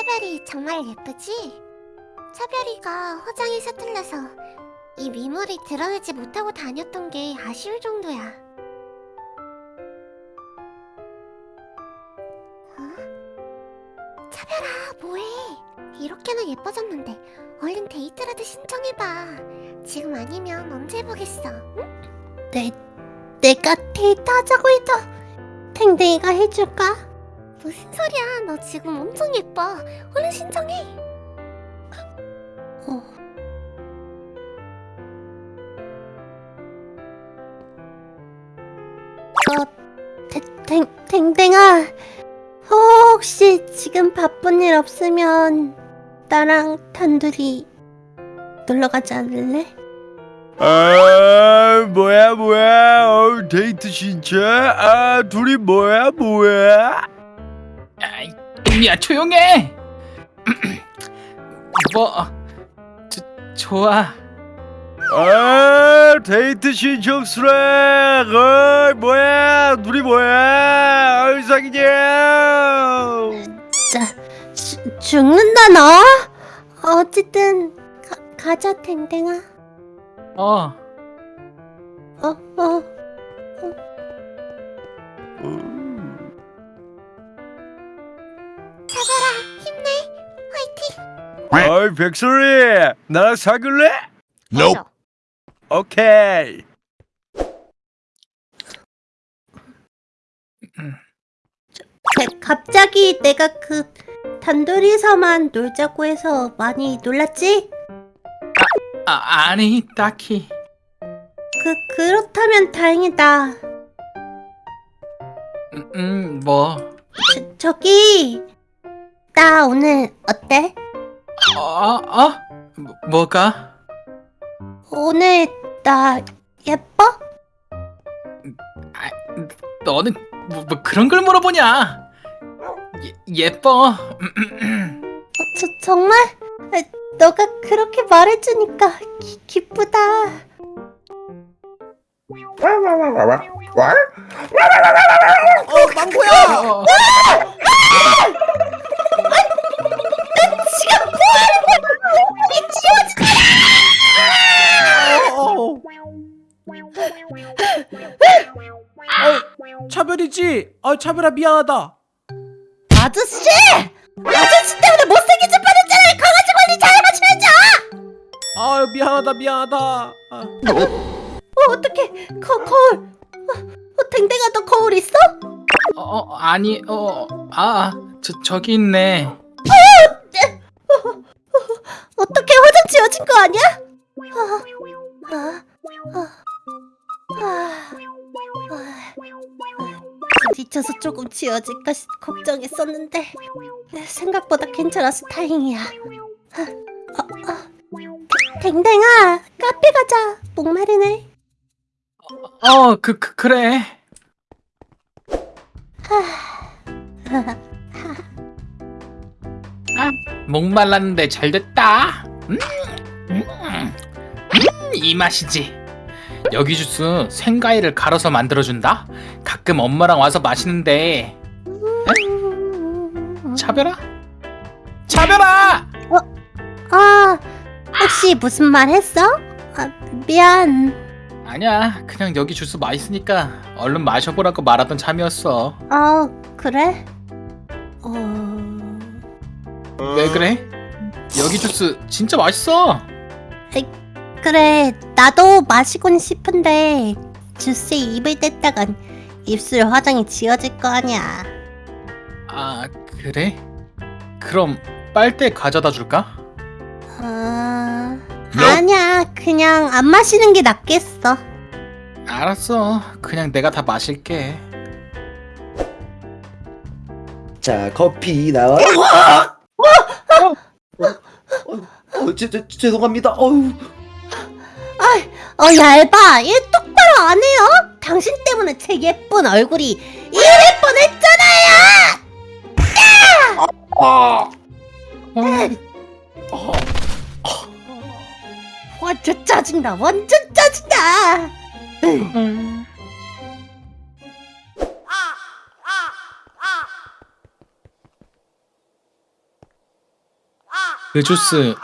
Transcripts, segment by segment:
차별이 정말 예쁘지? 차별이가 화장이 서툴러서 이 미모를 드러내지 못하고 다녔던 게 아쉬울 정도야. 어? 차별아, 뭐해? 이렇게나 예뻐졌는데 얼른 데이트라도 신청해봐. 지금 아니면 언제 해보겠어? 응? 내, 내가 데이트하자고 해도 탱탱이가 해줄까? 무슨 소리야? 너 지금 엄청 예뻐. 얼른 신청해. 어. 어, 탱, 탱, 탱탱아. 혹시 지금 바쁜 일 없으면 나랑 단둘이 놀러 가지 않을래? 아 뭐야 뭐야 어, 데이트 신청 아 둘이 뭐야 뭐야 아이, 야 조용해. 뭐 저, 좋아. 아 데이트 신청 수락 어 뭐야 둘이 뭐야 어, 사귀냐 진짜 주, 죽는다 너? 어쨌든 가, 가자 탱탱아. 어. 어, 어. 차별 어이 백설이 나랑 사귈래? Nope. 오케이 네, 갑자기 내가 그 단둘이서만 놀자고 해서 많이 놀랐지? 아 아니 딱히. 그 그렇다면 다행이다. 음, 음, 뭐. 저, 저기 나 오늘 어때? 어, 어? 뭐, 뭐가? 오늘 나 예뻐? 아, 너는 뭐, 뭐 그런 걸 물어보냐? 예, 예뻐. 어, 저, 정말? 아, 너가 그렇게 말해주니까 기, 기쁘다. 어 망고야 어, 어, 아 차별아 미안하다 아저씨! 아저씨 때문에 못생긴 척 뻔했잖아요. 강아지 관리 잘해주셔야죠. 아 미안하다 미안하다 아, 어, 어떡해. 거, 거울. 어, 어, 댕댕아 너 거울 있어? 어, 어, 아니, 어, 아, 저, 저기 있네. 어떻게 화장 지워진 거 아니야? 아, 아, 아, 아, 부딪혀서 조금 지워질까 시- 걱정했었는데 생각보다 괜찮아서 다행이야. 아, 어, 어. 댕댕아 카페 가자. 목마르네. 어, 그, 그 그래. 아, 목말랐는데 잘 됐다. 음, 음, 음, 이 맛이지. 여기 주스 생과일을 갈아서 만들어준다. 가끔 엄마랑 와서 마시는데 차별아? 차별아! 아 혹시 무슨 말 했어? 아, 미안. 아니야, 그냥 여기 주스 맛있으니까 얼른 마셔보라고 말하던 참이었어. 아 그래? 어. 왜 그래? 여기 주스 진짜 맛있어. 그래 나도 마시곤 싶은데 주스에 입을 댔다간 입술 화장이 지워질 거 아니야 아 그래? 그럼 빨대 가져다 줄까? 아... 아니야 그냥 안 마시는 게 낫겠어 알았어 그냥 내가 다 마실게 자 커피 나와 어, 어, 어, 제, 제, 죄송합니다 어우 어 얇아. 얘 똑바로 안 해요? 당신 때문에 제 예쁜 얼굴이 이럴 뻔했잖아요. 아, 어, 완전 짜증나. 완전 짜증나. 음. 그 주스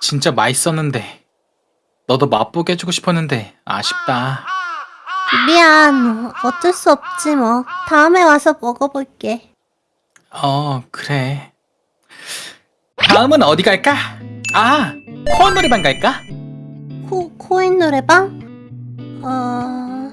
진짜 맛있었는데 너도 맛보게 해주고 싶었는데 아쉽다. 미안. 어쩔 수 없지 뭐. 다음에 와서 먹어볼게. 어 그래. 다음은 어디 갈까? 아 코어 노래방 갈까? 코, 코인 노래방? 어...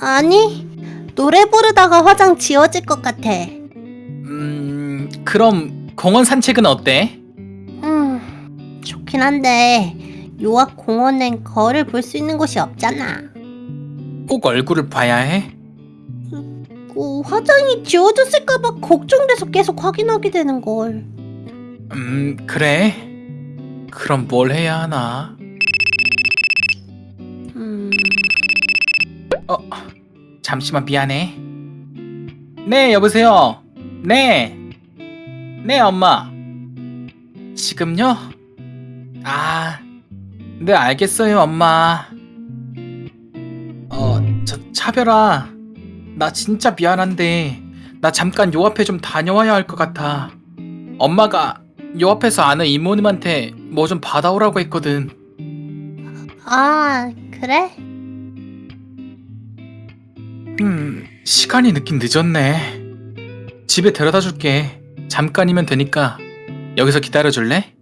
아니. 노래 부르다가 화장 지워질 것 같아. 음 그럼 공원 산책은 어때? 음, 좋긴 한데 요악 공원엔 거울을 볼 수 있는 곳이 없잖아. 꼭 얼굴을 봐야 해? 어, 화장이 지워졌을까봐 걱정돼서 계속 확인하게 되는 걸. 음 그래. 그럼 뭘 해야 하나? 음, 어, 잠시만 미안해. 네, 여보세요. 네. 네, 엄마. 지금요? 아, 네, 알겠어요, 엄마. 어, 저, 차별아. 나 진짜 미안한데, 나 잠깐 요 앞에 좀 다녀와야 할 것 같아. 엄마가 요 앞에서 아는 이모님한테 뭐 좀 받아오라고 했거든. 아 그래? 음, 시간이 늦긴 늦었네. 집에 데려다 줄게. 잠깐이면 되니까 여기서 기다려 줄래?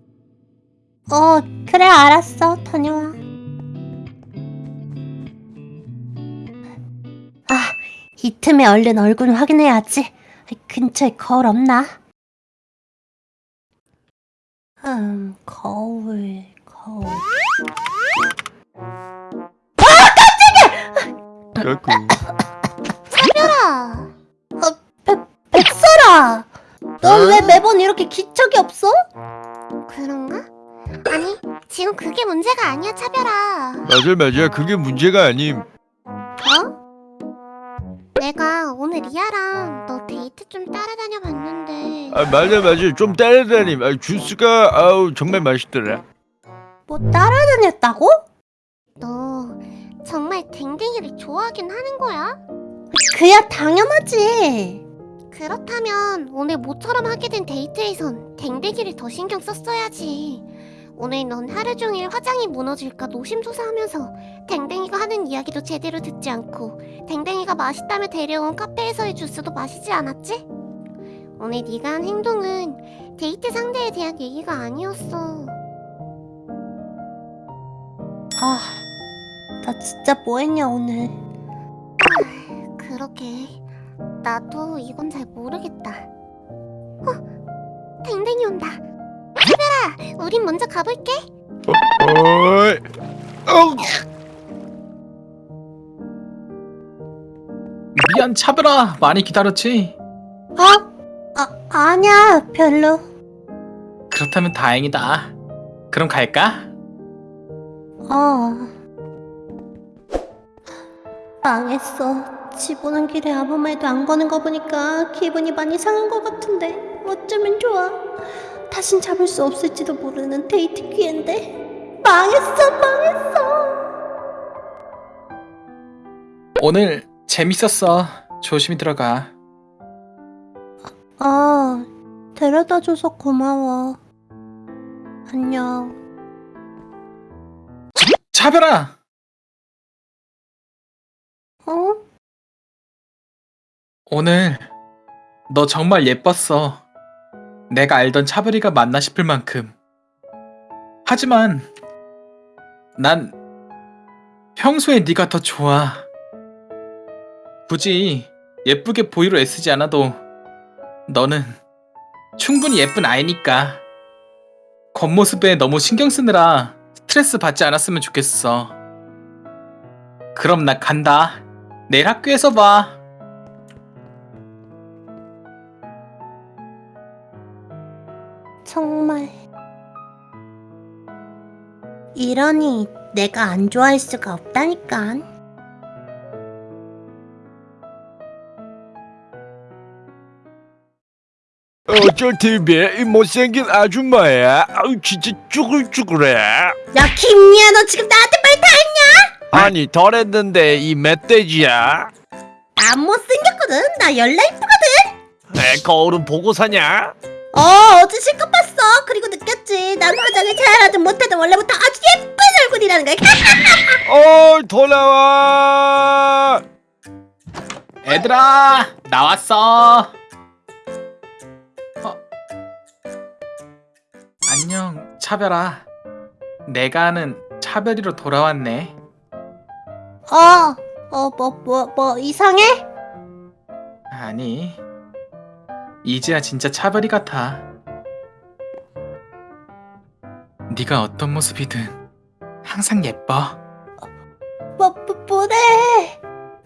어 그래 알았어 다녀와. 아 이 틈에 얼른 얼굴 확인해야지. 근처에 거울 없나? 음 거울 거울. 까꿍. 차별아. 백설아! 넌 왜 매번 이렇게 기척이 없어? 그런가? 아니, 지금 그게 문제가 아니야, 차별아. 맞아 맞아 그게 문제가 아님. 어? 내가 오늘 리아랑 너 데이트 좀 따라다녀 봤는데 아 맞아 맞아 좀 따라다님. 아, 주스가 아우 정말 맛있더라. 뭐 따라다녔다고? 너 정말 댕댕이를 좋아하긴 하는 거야? 그야 당연하지. 그렇다면 오늘 모처럼 하게 된 데이트에선 댕댕이를 더 신경 썼어야지. 오늘 넌 하루 종일 화장이 무너질까 노심초사하면서 댕댕이가 하는 이야기도 제대로 듣지 않고 댕댕이가 맛있다며 데려온 카페에서의 주스도 마시지 않았지? 오늘 네가 한 행동은 데이트 상대에 대한 얘기가 아니었어. 아, 나 진짜 뭐 했냐 오늘. 그러게. 나도 이건 잘 모르겠다. 어? 댕댕이 온다. 우린 먼저 가볼게. 어이. 어. 미안 차별아 많이 기다렸지? 아, 아 아니야 별로. 그렇다면 다행이다. 그럼 갈까? 어. 망했어. 집 오는 길에 아무 말도 안 거는 거 보니까 기분이 많이 상한 것 같은데 어쩌면 좋아. 다신 잡을 수 없을지도 모르는 데이트 기회인데 망했어 망했어. 오늘 재밌었어. 조심히 들어가. 아 데려다줘서 고마워. 안녕. 차별아 어? 오늘 너 정말 예뻤어. 내가 알던 차별이가 맞나 싶을 만큼. 하지만 난 평소에 네가 더 좋아. 굳이 예쁘게 보이려 애쓰지 않아도 너는 충분히 예쁜 아이니까. 겉모습에 너무 신경 쓰느라 스트레스 받지 않았으면 좋겠어. 그럼 나 간다. 내일 학교에서 봐. 이러니 내가 안 좋아할 수가 없다니까. 어쩔 TV 이 못생긴 아줌마야. 아우 진짜 쭈글쭈글해. 야 김미야 너 지금 나한테 말 다 했냐? 아니 덜했는데 이 멧돼지야. 안 못생겼거든. 나 열나 이쁘거든. 에 거울은 보고 사냐? 어 어제 실컷 그리고 느꼈지. 난 화장을 잘하든 못하든 원래부터 아주 예쁜 얼굴이라는 걸 어 돌아와. 얘들아 나왔어. 어. 안녕 차별아. 내가 아는 차별이로 돌아왔네. 어, 어, 뭐, 뭐, 뭐, 이상해? 아니 이제야 진짜 차별이 같아 네가 어떤 모습이든 항상 예뻐. 뭐, 뭐, 뭐래?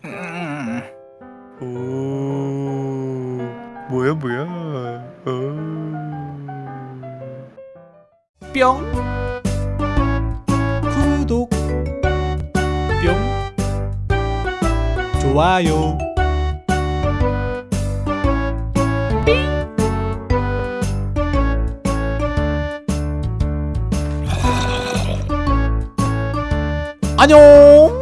음, 오. 뭐야 뭐야. 어. 뿅. 구독. 뿅. 좋아요 안녕